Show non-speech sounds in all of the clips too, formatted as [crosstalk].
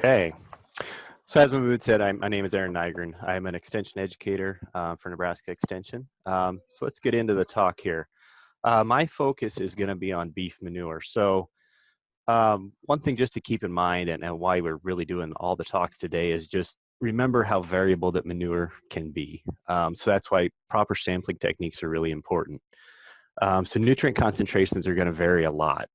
Okay. So as Mahmood said, I'm, my name is Aaron Nygren. I'm an extension educator uh, for Nebraska Extension. Um, so let's get into the talk here. Uh, my focus is going to be on beef manure. So um, one thing just to keep in mind and, and why we're really doing all the talks today is just remember how variable that manure can be. Um, so that's why proper sampling techniques are really important. Um, so nutrient concentrations are going to vary a lot.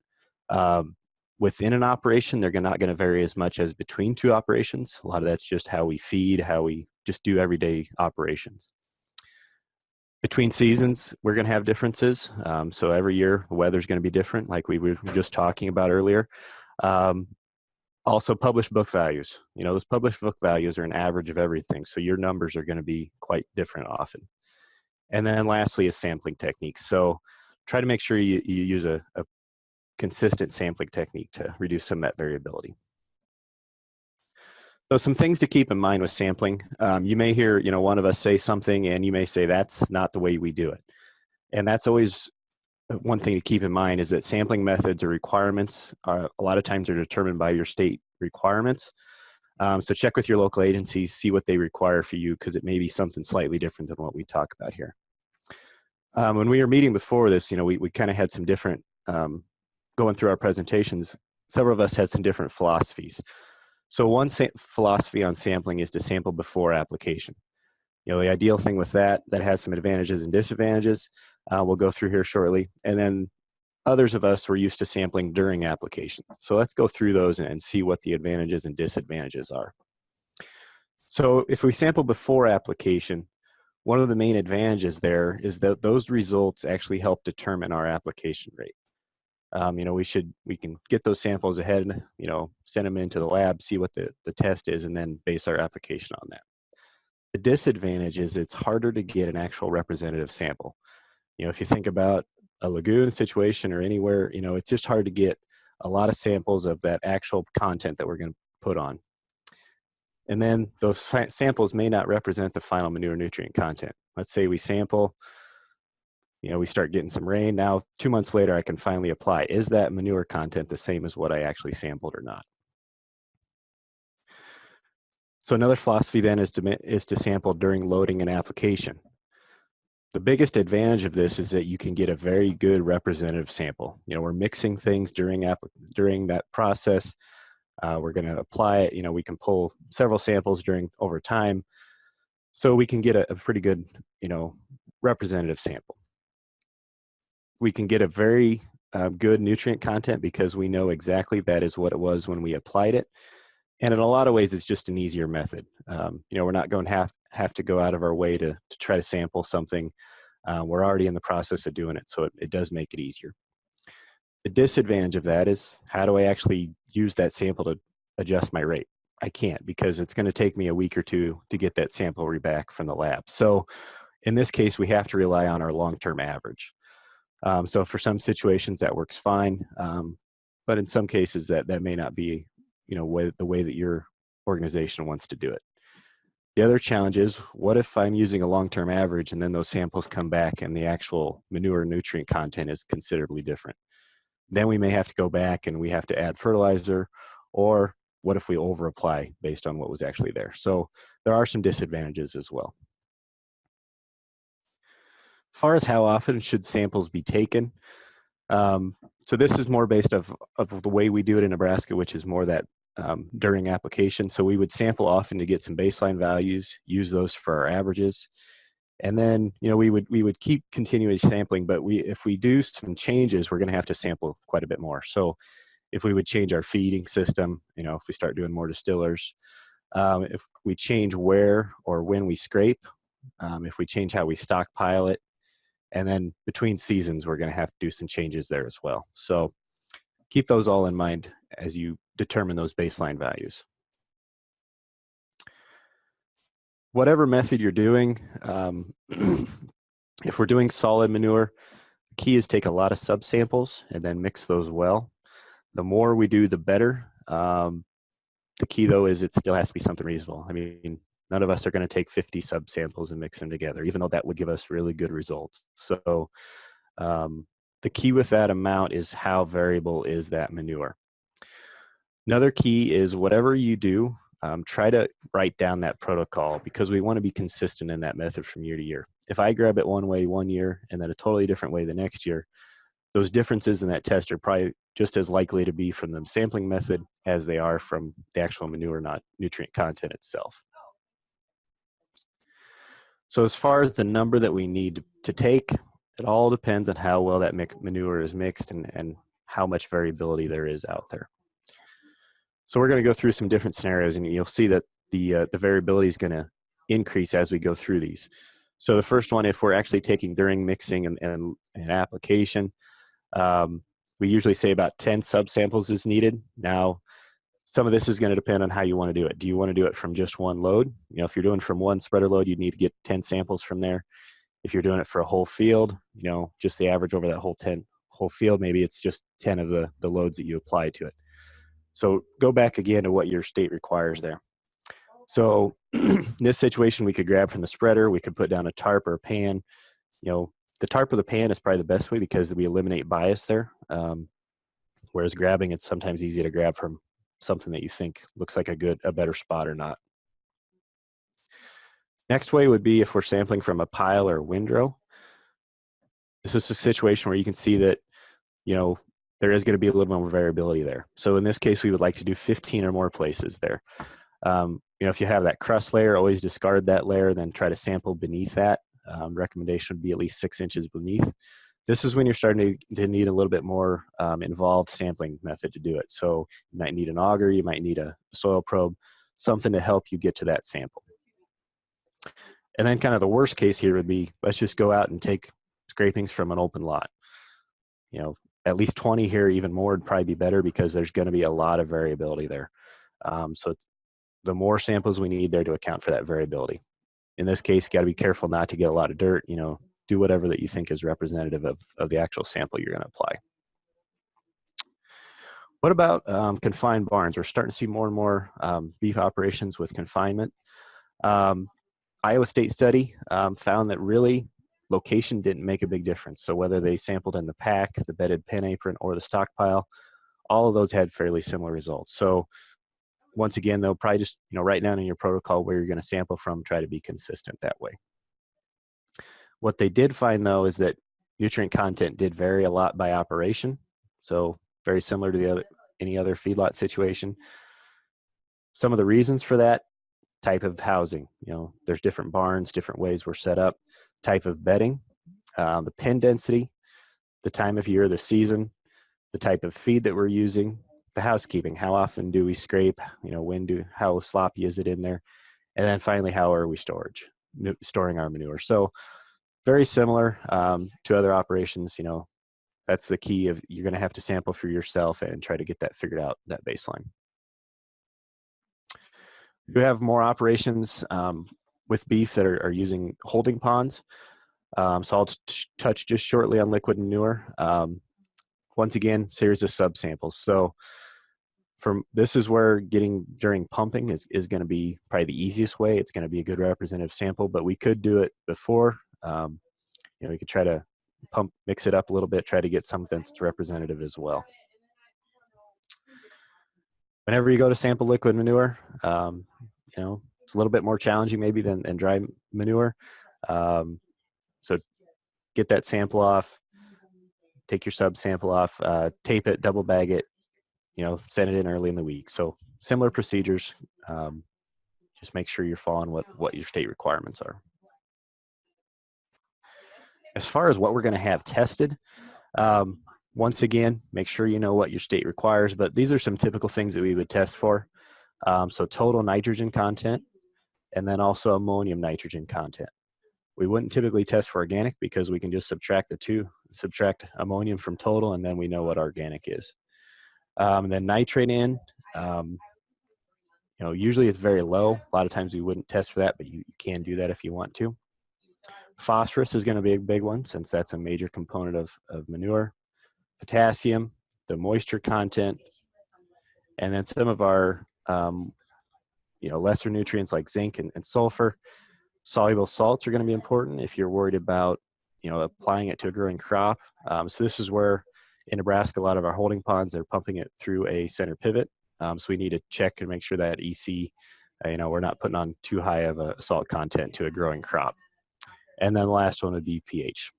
Um, within an operation, they're not going to vary as much as between two operations. A lot of that's just how we feed, how we just do everyday operations. Between seasons, we're going to have differences. Um, so every year, the weather's going to be different, like we were just talking about earlier. Um, also, published book values. You know, those published book values are an average of everything, so your numbers are going to be quite different often. And then lastly is sampling techniques. So try to make sure you, you use a, a consistent sampling technique to reduce some met variability. So some things to keep in mind with sampling. Um, you may hear, you know, one of us say something and you may say that's not the way we do it. And that's always uh, one thing to keep in mind is that sampling methods or requirements are a lot of times are determined by your state requirements. Um, so check with your local agencies, see what they require for you because it may be something slightly different than what we talk about here. Um, when we were meeting before this, you know, we, we kind of had some different um, going through our presentations, several of us had some different philosophies. So one philosophy on sampling is to sample before application. You know, the ideal thing with that, that has some advantages and disadvantages, uh, we'll go through here shortly. And then others of us were used to sampling during application. So let's go through those and, and see what the advantages and disadvantages are. So if we sample before application, one of the main advantages there is that those results actually help determine our application rate um, you know, we should, we can get those samples ahead, you know, send them into the lab, see what the, the test is, and then base our application on that. The disadvantage is it's harder to get an actual representative sample. You know, if you think about a lagoon situation or anywhere, you know, it's just hard to get a lot of samples of that actual content that we're going to put on. And then those samples may not represent the final manure nutrient content. Let's say we sample you know, we start getting some rain. Now, two months later, I can finally apply. Is that manure content the same as what I actually sampled or not? So another philosophy then is to, is to sample during loading and application. The biggest advantage of this is that you can get a very good representative sample. You know, we're mixing things during, during that process. Uh, we're going to apply it. You know, we can pull several samples during over time. So we can get a, a pretty good, you know, representative sample we can get a very uh, good nutrient content because we know exactly that is what it was when we applied it. And in a lot of ways, it's just an easier method. Um, you know, we're not going to have, have to go out of our way to, to try to sample something. Uh, we're already in the process of doing it, so it, it does make it easier. The disadvantage of that is how do I actually use that sample to adjust my rate? I can't because it's going to take me a week or two to get that sample back from the lab. So in this case, we have to rely on our long-term average. Um, so for some situations that works fine, um, but in some cases that, that may not be you know, way, the way that your organization wants to do it. The other challenge is, what if I'm using a long-term average and then those samples come back and the actual manure nutrient content is considerably different? Then we may have to go back and we have to add fertilizer, or what if we over-apply based on what was actually there? So there are some disadvantages as well far as how often should samples be taken, um, so this is more based of, of the way we do it in Nebraska, which is more that um, during application. So we would sample often to get some baseline values, use those for our averages. And then, you know, we would, we would keep continuous sampling, but we, if we do some changes, we're going to have to sample quite a bit more. So if we would change our feeding system, you know, if we start doing more distillers, um, if we change where or when we scrape, um, if we change how we stockpile it, and then between seasons, we're going to have to do some changes there as well. So keep those all in mind as you determine those baseline values. Whatever method you're doing, um, [clears throat] if we're doing solid manure, the key is take a lot of subsamples and then mix those well. The more we do, the better. Um, the key though is it still has to be something reasonable. I mean, None of us are going to take 50 subsamples and mix them together, even though that would give us really good results. So um, the key with that amount is how variable is that manure. Another key is whatever you do, um, try to write down that protocol because we want to be consistent in that method from year to year. If I grab it one way one year and then a totally different way the next year, those differences in that test are probably just as likely to be from the sampling method as they are from the actual manure not nutrient content itself. So as far as the number that we need to take, it all depends on how well that manure is mixed and, and how much variability there is out there. So we're going to go through some different scenarios and you'll see that the, uh, the variability is going to increase as we go through these. So the first one, if we're actually taking during mixing and, and, and application, um, we usually say about 10 subsamples is needed. Now, some of this is going to depend on how you want to do it. Do you want to do it from just one load? You know, if you're doing from one spreader load, you'd need to get 10 samples from there. If you're doing it for a whole field, you know, just the average over that whole 10 whole field, maybe it's just 10 of the, the loads that you apply to it. So go back again to what your state requires there. So in [clears throat] this situation, we could grab from the spreader, we could put down a tarp or a pan. You know, the tarp or the pan is probably the best way because we eliminate bias there. Um, whereas grabbing, it's sometimes easy to grab from something that you think looks like a good, a better spot or not. Next way would be if we're sampling from a pile or windrow. This is a situation where you can see that, you know, there is going to be a little more variability there. So in this case, we would like to do 15 or more places there. Um, you know, if you have that crust layer, always discard that layer, then try to sample beneath that. Um, recommendation would be at least six inches beneath. This is when you're starting to, to need a little bit more um, involved sampling method to do it. So you might need an auger, you might need a soil probe, something to help you get to that sample. And then kind of the worst case here would be, let's just go out and take scrapings from an open lot. You know, at least 20 here, even more would probably be better because there's gonna be a lot of variability there. Um, so the more samples we need there to account for that variability. In this case, got to be careful not to get a lot of dirt, you know, do whatever that you think is representative of, of the actual sample you're going to apply. What about um, confined barns? We're starting to see more and more um, beef operations with confinement. Um, Iowa State study um, found that really location didn't make a big difference. So whether they sampled in the pack, the bedded pen apron, or the stockpile, all of those had fairly similar results. So once again, though, probably just you know write down in your protocol where you're going to sample from. Try to be consistent that way. What they did find though is that nutrient content did vary a lot by operation. So very similar to the other any other feedlot situation. Some of the reasons for that type of housing, you know, there's different barns, different ways we're set up, type of bedding, uh, the pen density, the time of year, the season, the type of feed that we're using, the housekeeping. How often do we scrape? You know, when do how sloppy is it in there? And then finally, how are we storage storing our manure? So very similar um, to other operations. You know, that's the key of you're going to have to sample for yourself and try to get that figured out that baseline. We have more operations um, with beef that are, are, using holding ponds. Um, so I'll touch just shortly on liquid manure. Um, once again, series of subsamples. So from this is where getting during pumping is, is going to be probably the easiest way. It's going to be a good representative sample, but we could do it before. Um, you know, we could try to pump, mix it up a little bit, try to get something that's representative as well. Whenever you go to sample liquid manure, um, you know, it's a little bit more challenging maybe than, than dry manure. Um, so get that sample off, take your sub sample off, uh, tape it, double bag it, you know, send it in early in the week. So similar procedures. Um, just make sure you're following what, what your state requirements are. As far as what we're going to have tested, um, once again, make sure you know what your state requires, but these are some typical things that we would test for. Um, so total nitrogen content, and then also ammonium nitrogen content. We wouldn't typically test for organic because we can just subtract the two, subtract ammonium from total, and then we know what organic is. Um, then nitrate in, um, you know, usually it's very low. A lot of times we wouldn't test for that, but you, you can do that if you want to. Phosphorus is going to be a big one since that's a major component of, of manure. Potassium, the moisture content, and then some of our, um, you know, lesser nutrients like zinc and, and sulfur. Soluble salts are going to be important if you're worried about, you know, applying it to a growing crop. Um, so this is where in Nebraska, a lot of our holding ponds, they're pumping it through a center pivot. Um, so we need to check and make sure that EC, uh, you know, we're not putting on too high of a salt content to a growing crop. And then the last one would be pH.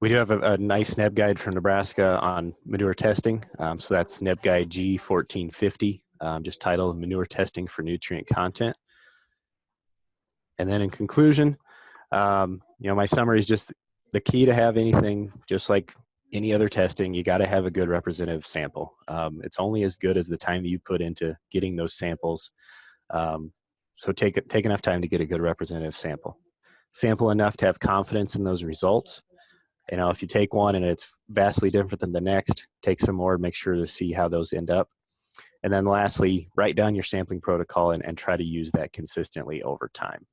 We do have a, a nice NebGuide from Nebraska on manure testing. Um, so that's NebGuide G1450, um, just titled Manure Testing for Nutrient Content. And then in conclusion, um, you know, my summary is just the key to have anything, just like any other testing, you got to have a good representative sample. Um, it's only as good as the time that you put into getting those samples. Um, so take, take enough time to get a good representative sample. Sample enough to have confidence in those results. You know, if you take one and it's vastly different than the next, take some more, and make sure to see how those end up. And then lastly, write down your sampling protocol and, and try to use that consistently over time.